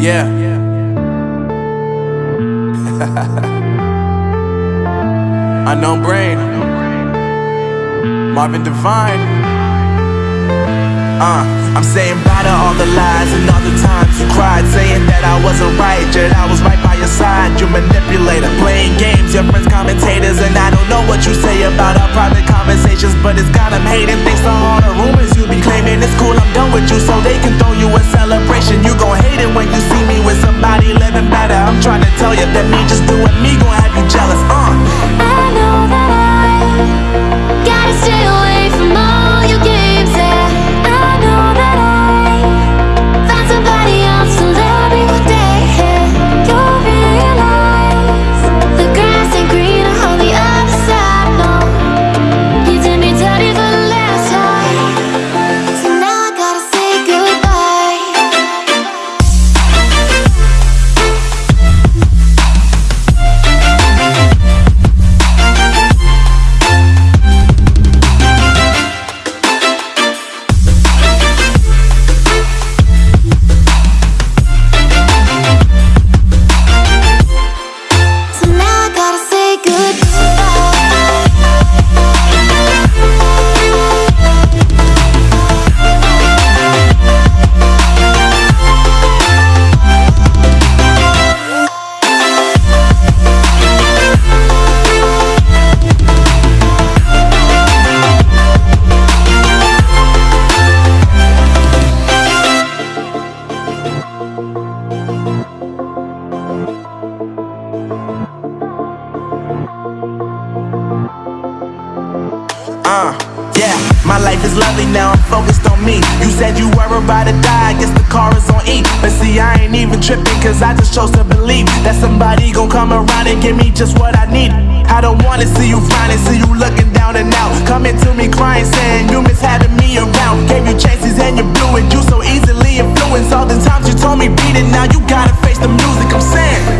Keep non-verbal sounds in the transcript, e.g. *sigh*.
Yeah. *laughs* Unknown brain. Marvin Divine. Uh, I'm saying bye to all the lies and all the times you cried, saying that I wasn't right, yet I was right by your side. You manipulator, playing games, your friends commentators, and I don't know what you say about our private conversations, but it's got them hating. Thanks to all the rumors you be claiming, it's cool. I'm done with you, so they can Uh, yeah, my life is lovely now, I'm focused on me. You said you were about to die, I guess the car is on E. But see, I ain't even tripping, cause I just chose to believe that somebody gon' come around and give me just what I need. I don't wanna see you finding, see you looking down and out. Coming to me crying, saying you miss having me around. Gave you chances and you blew it, you so easily influenced. All the times you told me beat it, now you gotta face the music I'm saying.